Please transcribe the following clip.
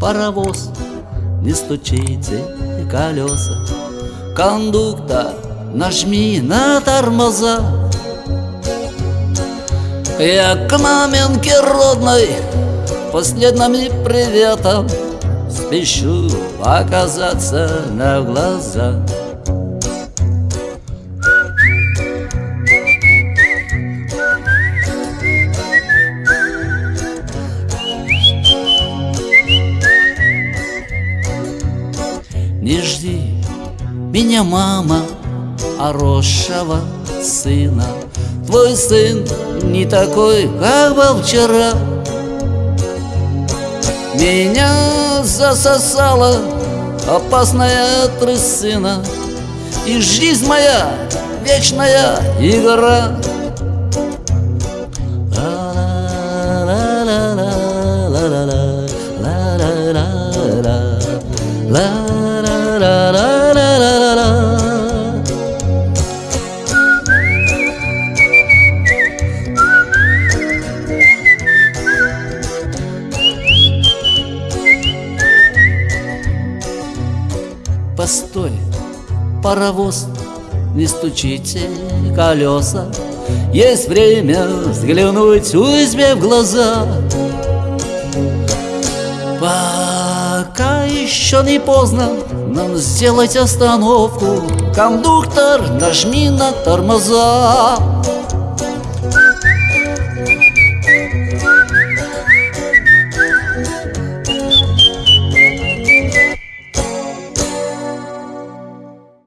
паровоз, не стучите колеса. Кондуктор, нажми на тормоза. Я к маменьке родной последними приветом Спешу оказаться на глаза. Не жди меня, мама, хорошего сына. Твой сын не такой, как был вчера. Меня засосала опасная трясина. И жизнь моя вечная игра Постой, паровоз, не стучите колеса. Есть время взглянуть узьме в глаза. Пока еще не поздно нам сделать остановку. Кондуктор, нажми на тормоза